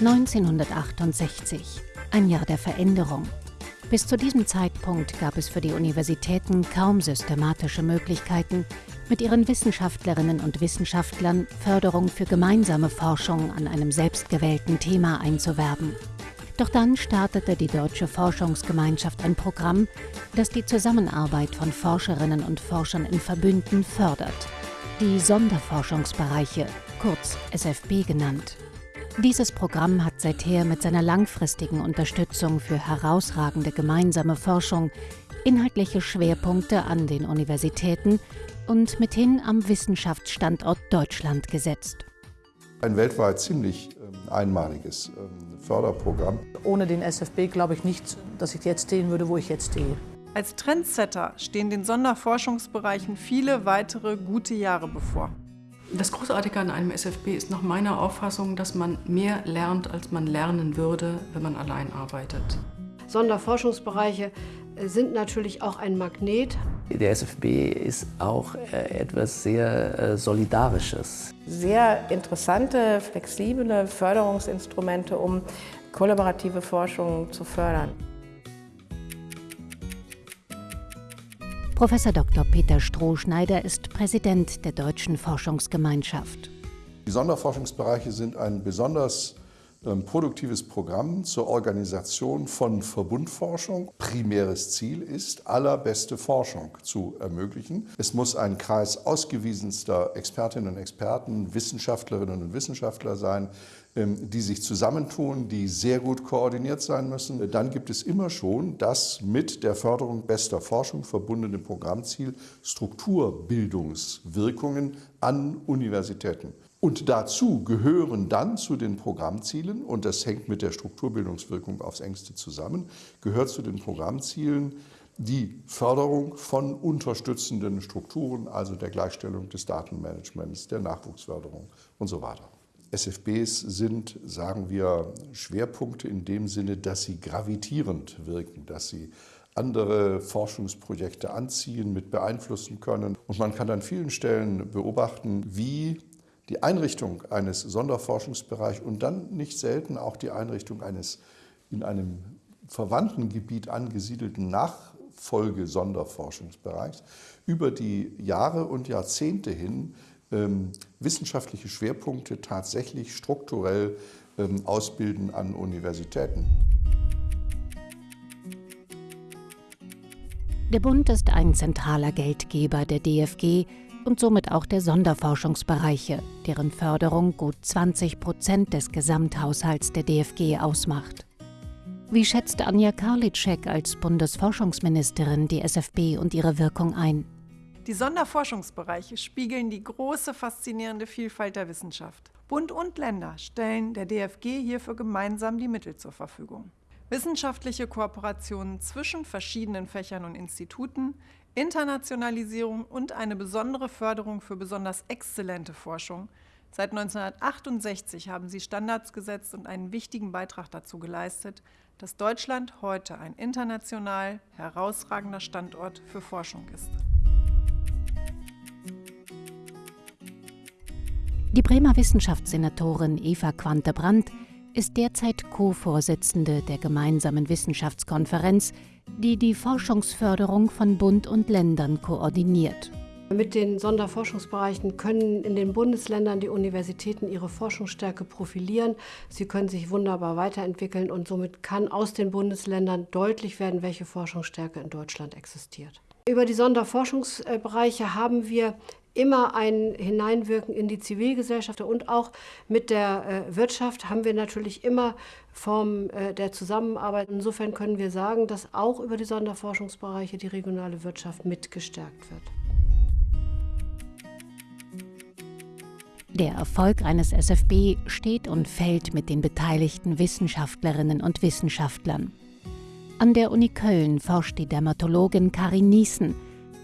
1968, ein Jahr der Veränderung. Bis zu diesem Zeitpunkt gab es für die Universitäten kaum systematische Möglichkeiten, mit ihren Wissenschaftlerinnen und Wissenschaftlern Förderung für gemeinsame Forschung an einem selbstgewählten Thema einzuwerben. Doch dann startete die Deutsche Forschungsgemeinschaft ein Programm, das die Zusammenarbeit von Forscherinnen und Forschern in Verbünden fördert. Die Sonderforschungsbereiche, kurz SFB genannt. Dieses Programm hat seither mit seiner langfristigen Unterstützung für herausragende gemeinsame Forschung inhaltliche Schwerpunkte an den Universitäten und mithin am Wissenschaftsstandort Deutschland gesetzt. Ein weltweit ziemlich ähm, einmaliges ähm, Förderprogramm. Ohne den SFB glaube ich nicht, dass ich jetzt stehen würde, wo ich jetzt stehe. Als Trendsetter stehen den Sonderforschungsbereichen viele weitere gute Jahre bevor. Das Großartige an einem SFB ist nach meiner Auffassung, dass man mehr lernt, als man lernen würde, wenn man allein arbeitet. Sonderforschungsbereiche sind natürlich auch ein Magnet. Der SFB ist auch äh, etwas sehr äh, Solidarisches. Sehr interessante, flexible Förderungsinstrumente, um kollaborative Forschung zu fördern. Professor Dr. Peter Strohschneider ist Präsident der Deutschen Forschungsgemeinschaft. Die Sonderforschungsbereiche sind ein besonders ähm, produktives Programm zur Organisation von Verbundforschung. Primäres Ziel ist, allerbeste Forschung zu ermöglichen. Es muss ein Kreis ausgewiesenster Expertinnen und Experten, Wissenschaftlerinnen und Wissenschaftler sein, ähm, die sich zusammentun, die sehr gut koordiniert sein müssen. Dann gibt es immer schon das mit der Förderung bester Forschung verbundene Programmziel Strukturbildungswirkungen an Universitäten. Und dazu gehören dann zu den Programmzielen, und das hängt mit der Strukturbildungswirkung aufs engste zusammen, gehört zu den Programmzielen die Förderung von unterstützenden Strukturen, also der Gleichstellung des Datenmanagements, der Nachwuchsförderung und so weiter. SFBs sind, sagen wir, Schwerpunkte in dem Sinne, dass sie gravitierend wirken, dass sie andere Forschungsprojekte anziehen, mit beeinflussen können. Und man kann an vielen Stellen beobachten, wie die Einrichtung eines Sonderforschungsbereichs und dann nicht selten auch die Einrichtung eines in einem verwandten Gebiet angesiedelten Nachfolge-Sonderforschungsbereichs über die Jahre und Jahrzehnte hin ähm, wissenschaftliche Schwerpunkte tatsächlich strukturell ähm, ausbilden an Universitäten. Der Bund ist ein zentraler Geldgeber der DFG und somit auch der Sonderforschungsbereiche, deren Förderung gut 20 Prozent des Gesamthaushalts der DFG ausmacht. Wie schätzt Anja Karliczek als Bundesforschungsministerin die SFB und ihre Wirkung ein? Die Sonderforschungsbereiche spiegeln die große, faszinierende Vielfalt der Wissenschaft. Bund und Länder stellen der DFG hierfür gemeinsam die Mittel zur Verfügung. Wissenschaftliche Kooperationen zwischen verschiedenen Fächern und Instituten, Internationalisierung und eine besondere Förderung für besonders exzellente Forschung. Seit 1968 haben sie Standards gesetzt und einen wichtigen Beitrag dazu geleistet, dass Deutschland heute ein international herausragender Standort für Forschung ist. Die Bremer Wissenschaftssenatorin Eva Quante-Brandt ist derzeit Co-Vorsitzende der gemeinsamen Wissenschaftskonferenz, die die Forschungsförderung von Bund und Ländern koordiniert. Mit den Sonderforschungsbereichen können in den Bundesländern die Universitäten ihre Forschungsstärke profilieren. Sie können sich wunderbar weiterentwickeln und somit kann aus den Bundesländern deutlich werden, welche Forschungsstärke in Deutschland existiert. Über die Sonderforschungsbereiche haben wir immer ein Hineinwirken in die Zivilgesellschaft und auch mit der äh, Wirtschaft haben wir natürlich immer Formen äh, der Zusammenarbeit. Insofern können wir sagen, dass auch über die Sonderforschungsbereiche die regionale Wirtschaft mitgestärkt wird. Der Erfolg eines SFB steht und fällt mit den beteiligten Wissenschaftlerinnen und Wissenschaftlern. An der Uni Köln forscht die Dermatologin Karin Niesen,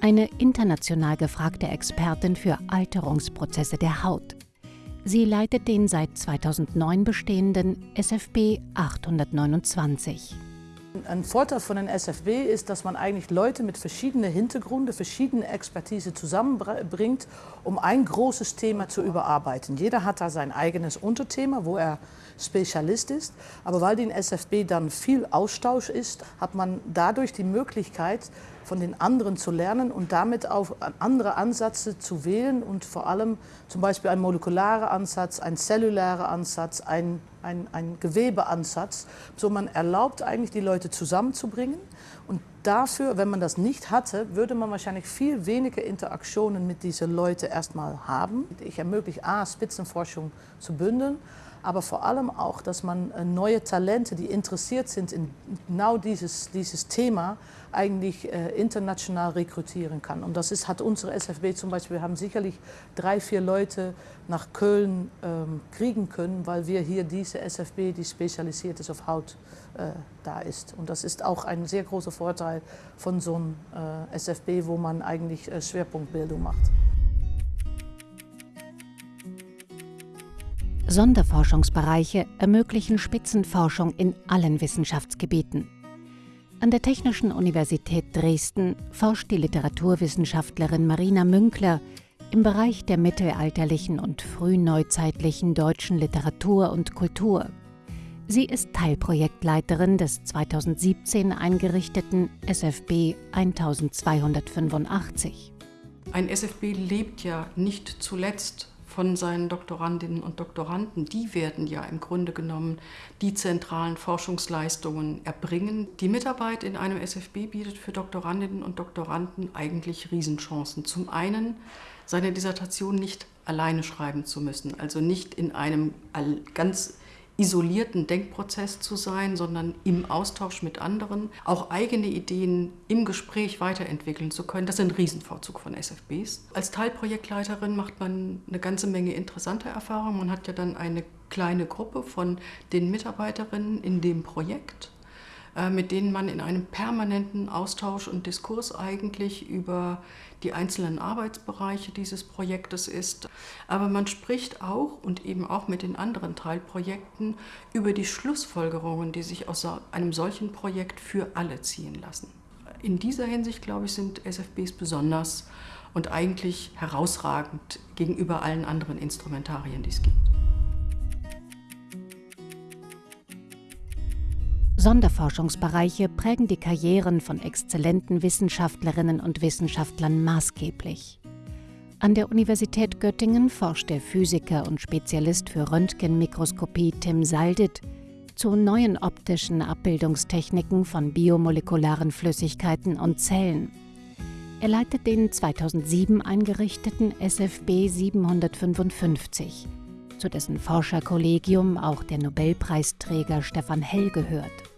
eine international gefragte Expertin für Alterungsprozesse der Haut. Sie leitet den seit 2009 bestehenden SFB 829. Ein Vorteil von den SFB ist, dass man eigentlich Leute mit verschiedenen Hintergründen, verschiedene Expertise zusammenbringt, um ein großes Thema zu überarbeiten. Jeder hat da sein eigenes Unterthema, wo er Spezialist ist. Aber weil die in SFB dann viel Austausch ist, hat man dadurch die Möglichkeit, von den anderen zu lernen und damit auch andere Ansätze zu wählen und vor allem zum Beispiel ein molekularer Ansatz, ein zellulärer Ansatz, ein, ein, ein Gewebeansatz. So man erlaubt eigentlich die Leute zusammenzubringen und dafür, wenn man das nicht hatte, würde man wahrscheinlich viel weniger Interaktionen mit diesen Leuten erstmal haben. Ich ermögliche A, Spitzenforschung zu bündeln, aber vor allem auch, dass man äh, neue Talente, die interessiert sind in genau dieses, dieses Thema, eigentlich äh, international rekrutieren kann. Und das ist, hat unsere SFB zum Beispiel, wir haben sicherlich drei, vier Leute nach Köln ähm, kriegen können, weil wir hier diese SFB, die spezialisiert ist auf Haut, äh, da ist. Und das ist auch ein sehr großer Vorteil von so einem äh, SFB, wo man eigentlich äh, Schwerpunktbildung macht. Sonderforschungsbereiche ermöglichen Spitzenforschung in allen Wissenschaftsgebieten. An der Technischen Universität Dresden forscht die Literaturwissenschaftlerin Marina Münkler im Bereich der mittelalterlichen und frühneuzeitlichen deutschen Literatur und Kultur. Sie ist Teilprojektleiterin des 2017 eingerichteten SFB 1285. Ein SFB lebt ja nicht zuletzt von seinen Doktorandinnen und Doktoranden, die werden ja im Grunde genommen die zentralen Forschungsleistungen erbringen. Die Mitarbeit in einem SFB bietet für Doktorandinnen und Doktoranden eigentlich Riesenchancen. Zum einen seine Dissertation nicht alleine schreiben zu müssen, also nicht in einem ganz isolierten Denkprozess zu sein, sondern im Austausch mit anderen auch eigene Ideen im Gespräch weiterentwickeln zu können. Das ist ein Riesenvorzug von SFBs. Als Teilprojektleiterin macht man eine ganze Menge interessanter Erfahrungen. Man hat ja dann eine kleine Gruppe von den Mitarbeiterinnen in dem Projekt mit denen man in einem permanenten Austausch und Diskurs eigentlich über die einzelnen Arbeitsbereiche dieses Projektes ist. Aber man spricht auch und eben auch mit den anderen Teilprojekten über die Schlussfolgerungen, die sich aus einem solchen Projekt für alle ziehen lassen. In dieser Hinsicht, glaube ich, sind SFBs besonders und eigentlich herausragend gegenüber allen anderen Instrumentarien, die es gibt. Sonderforschungsbereiche prägen die Karrieren von exzellenten Wissenschaftlerinnen und Wissenschaftlern maßgeblich. An der Universität Göttingen forscht der Physiker und Spezialist für Röntgenmikroskopie Tim Saldit zu neuen optischen Abbildungstechniken von biomolekularen Flüssigkeiten und Zellen. Er leitet den 2007 eingerichteten SFB 755, zu dessen Forscherkollegium auch der Nobelpreisträger Stefan Hell gehört.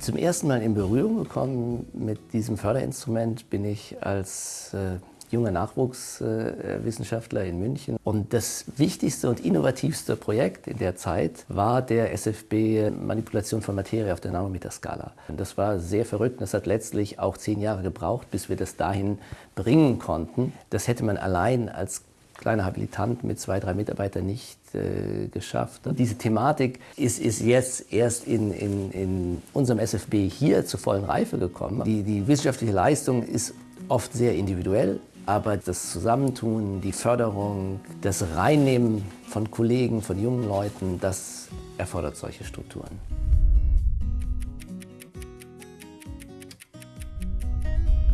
Zum ersten Mal in Berührung gekommen mit diesem Förderinstrument bin ich als äh, junger Nachwuchswissenschaftler äh, in München. Und das wichtigste und innovativste Projekt in der Zeit war der SFB Manipulation von Materie auf der Nanometerskala. Das war sehr verrückt. Das hat letztlich auch zehn Jahre gebraucht, bis wir das dahin bringen konnten. Das hätte man allein als kleiner Habilitant mit zwei, drei Mitarbeitern nicht äh, geschafft. Diese Thematik ist, ist jetzt erst in, in, in unserem SFB hier zur vollen Reife gekommen. Die, die wissenschaftliche Leistung ist oft sehr individuell, aber das Zusammentun, die Förderung, das Reinnehmen von Kollegen, von jungen Leuten, das erfordert solche Strukturen.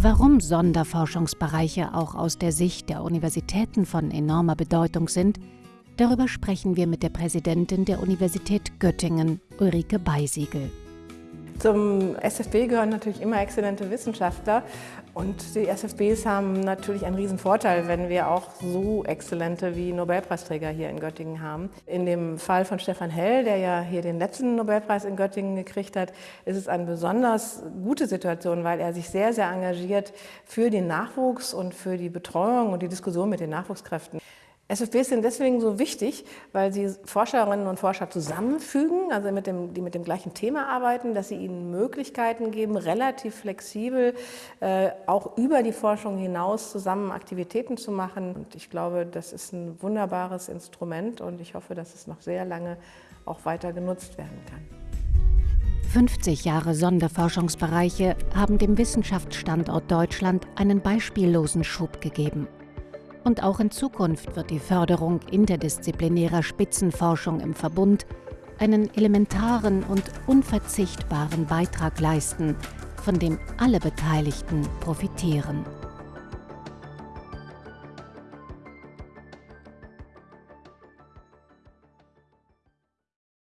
Warum Sonderforschungsbereiche auch aus der Sicht der Universitäten von enormer Bedeutung sind, darüber sprechen wir mit der Präsidentin der Universität Göttingen, Ulrike Beisiegel. Zum SFB gehören natürlich immer exzellente Wissenschaftler und die SFBs haben natürlich einen riesen Vorteil, wenn wir auch so exzellente wie Nobelpreisträger hier in Göttingen haben. In dem Fall von Stefan Hell, der ja hier den letzten Nobelpreis in Göttingen gekriegt hat, ist es eine besonders gute Situation, weil er sich sehr, sehr engagiert für den Nachwuchs und für die Betreuung und die Diskussion mit den Nachwuchskräften. SFBs sind deswegen so wichtig, weil sie Forscherinnen und Forscher zusammenfügen, also mit dem, die mit dem gleichen Thema arbeiten, dass sie ihnen Möglichkeiten geben, relativ flexibel äh, auch über die Forschung hinaus zusammen Aktivitäten zu machen. Und ich glaube, das ist ein wunderbares Instrument und ich hoffe, dass es noch sehr lange auch weiter genutzt werden kann. 50 Jahre Sonderforschungsbereiche haben dem Wissenschaftsstandort Deutschland einen beispiellosen Schub gegeben. Und auch in Zukunft wird die Förderung interdisziplinärer Spitzenforschung im Verbund einen elementaren und unverzichtbaren Beitrag leisten, von dem alle Beteiligten profitieren.